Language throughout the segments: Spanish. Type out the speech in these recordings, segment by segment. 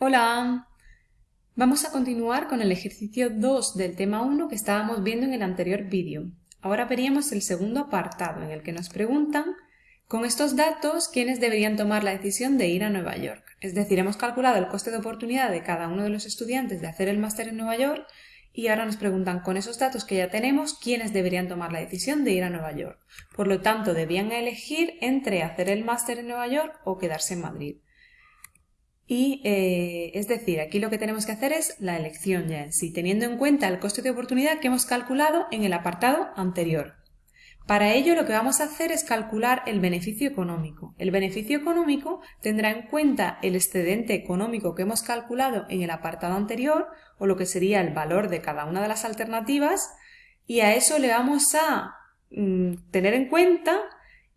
Hola, vamos a continuar con el ejercicio 2 del tema 1 que estábamos viendo en el anterior vídeo. Ahora veríamos el segundo apartado en el que nos preguntan con estos datos quiénes deberían tomar la decisión de ir a Nueva York. Es decir, hemos calculado el coste de oportunidad de cada uno de los estudiantes de hacer el máster en Nueva York y ahora nos preguntan con esos datos que ya tenemos quiénes deberían tomar la decisión de ir a Nueva York. Por lo tanto, debían elegir entre hacer el máster en Nueva York o quedarse en Madrid. Y eh, es decir, aquí lo que tenemos que hacer es la elección ya en sí, teniendo en cuenta el coste de oportunidad que hemos calculado en el apartado anterior. Para ello lo que vamos a hacer es calcular el beneficio económico. El beneficio económico tendrá en cuenta el excedente económico que hemos calculado en el apartado anterior, o lo que sería el valor de cada una de las alternativas, y a eso le vamos a mm, tener en cuenta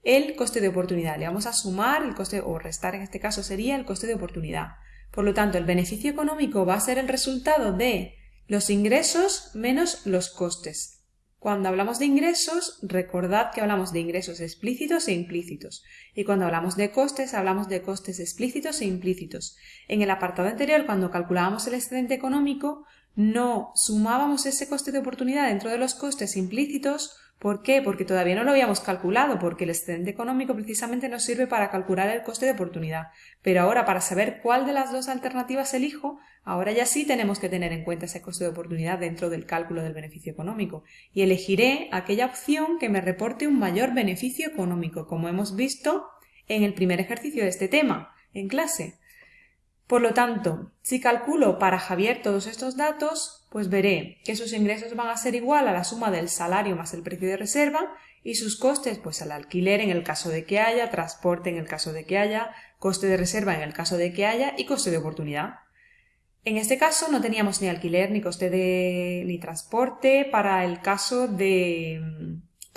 el coste de oportunidad. Le vamos a sumar el coste, o restar en este caso sería el coste de oportunidad. Por lo tanto, el beneficio económico va a ser el resultado de los ingresos menos los costes. Cuando hablamos de ingresos, recordad que hablamos de ingresos explícitos e implícitos. Y cuando hablamos de costes, hablamos de costes explícitos e implícitos. En el apartado anterior, cuando calculábamos el excedente económico, no sumábamos ese coste de oportunidad dentro de los costes implícitos ¿Por qué? Porque todavía no lo habíamos calculado, porque el excedente económico precisamente nos sirve para calcular el coste de oportunidad. Pero ahora, para saber cuál de las dos alternativas elijo, ahora ya sí tenemos que tener en cuenta ese coste de oportunidad dentro del cálculo del beneficio económico. Y elegiré aquella opción que me reporte un mayor beneficio económico, como hemos visto en el primer ejercicio de este tema, en clase. Por lo tanto, si calculo para Javier todos estos datos, pues veré que sus ingresos van a ser igual a la suma del salario más el precio de reserva y sus costes, pues al alquiler en el caso de que haya, transporte en el caso de que haya, coste de reserva en el caso de que haya y coste de oportunidad. En este caso no teníamos ni alquiler ni coste de ni transporte para el caso de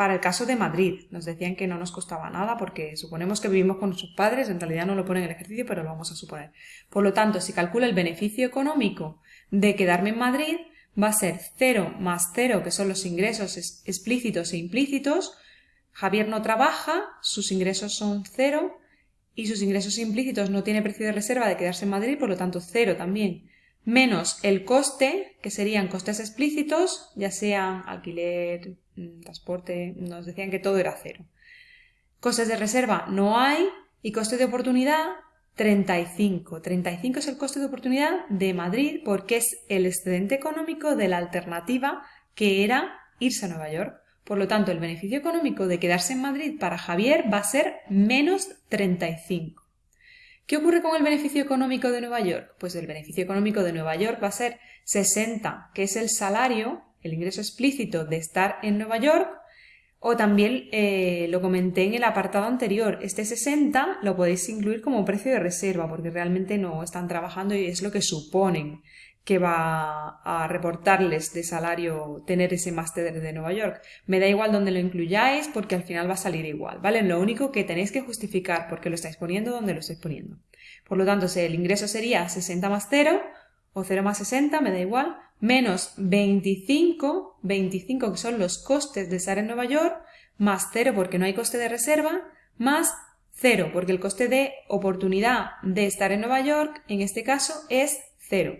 para el caso de Madrid, nos decían que no nos costaba nada porque suponemos que vivimos con nuestros padres, en realidad no lo ponen en el ejercicio, pero lo vamos a suponer. Por lo tanto, si calcula el beneficio económico de quedarme en Madrid, va a ser 0 más 0, que son los ingresos explícitos e implícitos. Javier no trabaja, sus ingresos son 0 y sus ingresos implícitos no tiene precio de reserva de quedarse en Madrid, por lo tanto 0 también. Menos el coste, que serían costes explícitos, ya sean alquiler, Mm, transporte, nos decían que todo era cero. Costes de reserva no hay y coste de oportunidad 35. 35 es el coste de oportunidad de Madrid porque es el excedente económico de la alternativa que era irse a Nueva York. Por lo tanto, el beneficio económico de quedarse en Madrid para Javier va a ser menos 35. ¿Qué ocurre con el beneficio económico de Nueva York? Pues el beneficio económico de Nueva York va a ser 60, que es el salario el ingreso explícito de estar en Nueva York, o también eh, lo comenté en el apartado anterior, este 60 lo podéis incluir como precio de reserva, porque realmente no están trabajando y es lo que suponen que va a reportarles de salario tener ese máster de Nueva York. Me da igual donde lo incluyáis porque al final va a salir igual, ¿vale? Lo único que tenéis que justificar porque lo estáis poniendo donde lo estáis poniendo. Por lo tanto, el ingreso sería 60 más 0 o 0 más 60, me da igual, menos 25, 25 que son los costes de estar en Nueva York, más 0 porque no hay coste de reserva, más 0 porque el coste de oportunidad de estar en Nueva York, en este caso, es 0.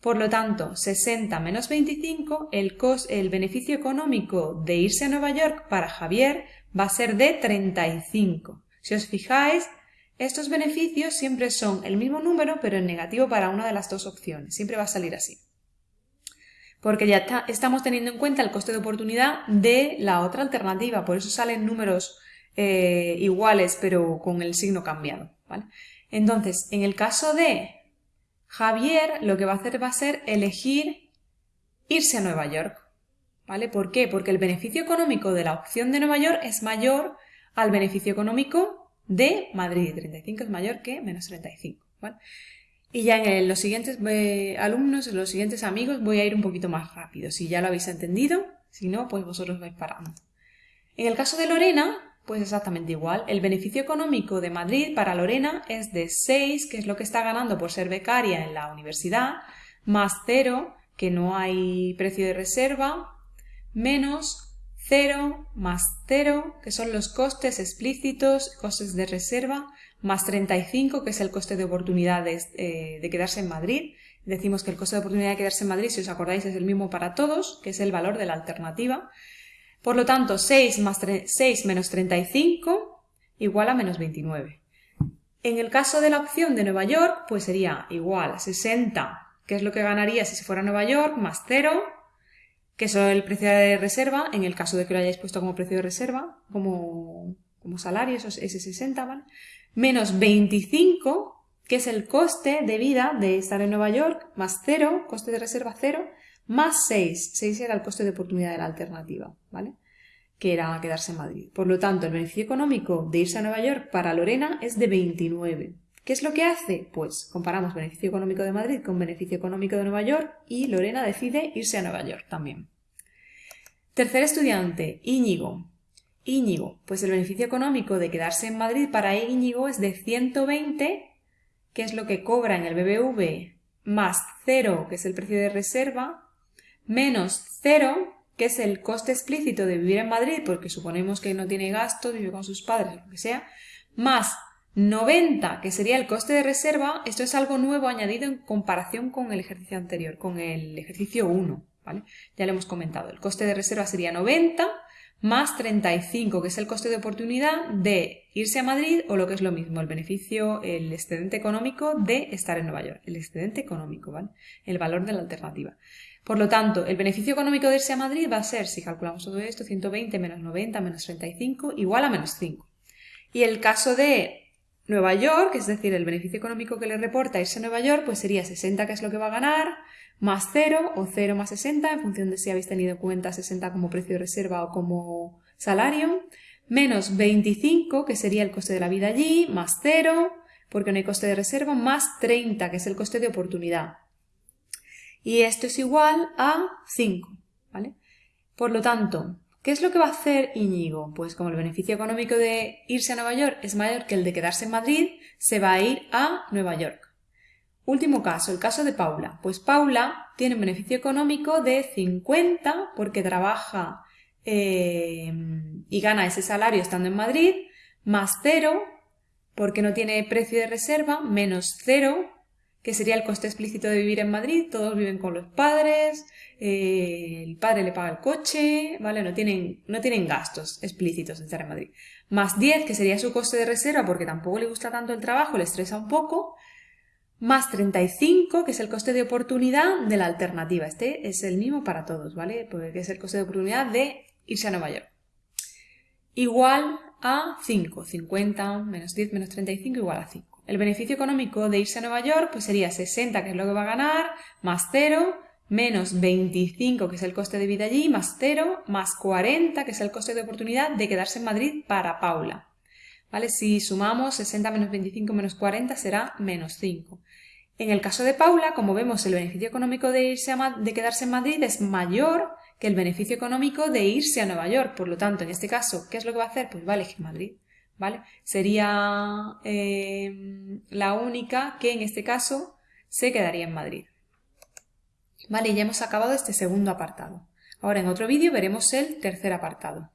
Por lo tanto, 60 menos 25, el, el beneficio económico de irse a Nueva York para Javier va a ser de 35. Si os fijáis, estos beneficios siempre son el mismo número, pero en negativo para una de las dos opciones. Siempre va a salir así porque ya estamos teniendo en cuenta el coste de oportunidad de la otra alternativa, por eso salen números eh, iguales pero con el signo cambiado. Entonces, en el caso de Javier, lo que va a hacer va a ser elegir irse a Nueva York. ¿Vale? ¿Por qué? Porque el beneficio económico de la opción de Nueva York es mayor al beneficio económico de Madrid. 35 es mayor que menos 35. ¿vale? Y ya en los siguientes eh, alumnos, en los siguientes amigos, voy a ir un poquito más rápido. Si ya lo habéis entendido, si no, pues vosotros vais parando. En el caso de Lorena, pues exactamente igual. El beneficio económico de Madrid para Lorena es de 6, que es lo que está ganando por ser becaria en la universidad, más 0, que no hay precio de reserva, menos 0 más 0, que son los costes explícitos, costes de reserva, más 35, que es el coste de oportunidad de, eh, de, quedarse en Madrid. Decimos que el coste de oportunidad de quedarse en Madrid, si os acordáis, es el mismo para todos, que es el valor de la alternativa. Por lo tanto, 6, más 6 menos 35 igual a menos 29. En el caso de la opción de Nueva York, pues sería igual a 60, que es lo que ganaría si se fuera a Nueva York, más 0, que es el precio de reserva, en el caso de que lo hayáis puesto como precio de reserva, como, como salario, ese 60, ¿vale? Menos 25, que es el coste de vida de estar en Nueva York, más 0, coste de reserva 0, más 6. 6 era el coste de oportunidad de la alternativa, ¿vale? Que era quedarse en Madrid. Por lo tanto, el beneficio económico de irse a Nueva York para Lorena es de 29. ¿Qué es lo que hace? Pues comparamos beneficio económico de Madrid con beneficio económico de Nueva York y Lorena decide irse a Nueva York también. Tercer estudiante, Íñigo. Íñigo, pues el beneficio económico de quedarse en Madrid para Íñigo es de 120, que es lo que cobra en el BBV, más 0, que es el precio de reserva, menos 0, que es el coste explícito de vivir en Madrid, porque suponemos que no tiene gastos, vive con sus padres, lo que sea, más 90, que sería el coste de reserva, esto es algo nuevo añadido en comparación con el ejercicio anterior, con el ejercicio 1, ¿vale? Ya lo hemos comentado. El coste de reserva sería 90 más 35, que es el coste de oportunidad de irse a Madrid o lo que es lo mismo, el beneficio, el excedente económico de estar en Nueva York. El excedente económico, ¿vale? El valor de la alternativa. Por lo tanto, el beneficio económico de irse a Madrid va a ser, si calculamos todo esto, 120 menos 90 menos 35 igual a menos 5. Y el caso de Nueva York, es decir, el beneficio económico que le reporta irse a Nueva York, pues sería 60, que es lo que va a ganar, más 0 o 0 más 60, en función de si habéis tenido en cuenta 60 como precio de reserva o como salario, menos 25, que sería el coste de la vida allí, más 0, porque no hay coste de reserva, más 30, que es el coste de oportunidad. Y esto es igual a 5, ¿vale? Por lo tanto, ¿Qué es lo que va a hacer Íñigo? Pues como el beneficio económico de irse a Nueva York es mayor que el de quedarse en Madrid, se va a ir a Nueva York. Último caso, el caso de Paula. Pues Paula tiene un beneficio económico de 50 porque trabaja eh, y gana ese salario estando en Madrid, más 0 porque no tiene precio de reserva, menos 0 que sería el coste explícito de vivir en Madrid, todos viven con los padres, el padre le paga el coche, ¿vale? No tienen, no tienen gastos explícitos en Madrid. Más 10, que sería su coste de reserva porque tampoco le gusta tanto el trabajo, le estresa un poco. Más 35, que es el coste de oportunidad de la alternativa. Este es el mismo para todos, ¿vale? Porque es el coste de oportunidad de irse a Nueva York. Igual a 5. 50 menos 10 menos 35 igual a 5. El beneficio económico de irse a Nueva York pues sería 60, que es lo que va a ganar, más 0, menos 25, que es el coste de vida allí, más 0, más 40, que es el coste de oportunidad de quedarse en Madrid para Paula. ¿Vale? Si sumamos 60 menos 25 menos 40 será menos 5. En el caso de Paula, como vemos, el beneficio económico de, irse de quedarse en Madrid es mayor que el beneficio económico de irse a Nueva York. Por lo tanto, en este caso, ¿qué es lo que va a hacer? Pues va a elegir Madrid. ¿vale? Sería eh, la única que en este caso se quedaría en Madrid. Vale, ya hemos acabado este segundo apartado. Ahora en otro vídeo veremos el tercer apartado.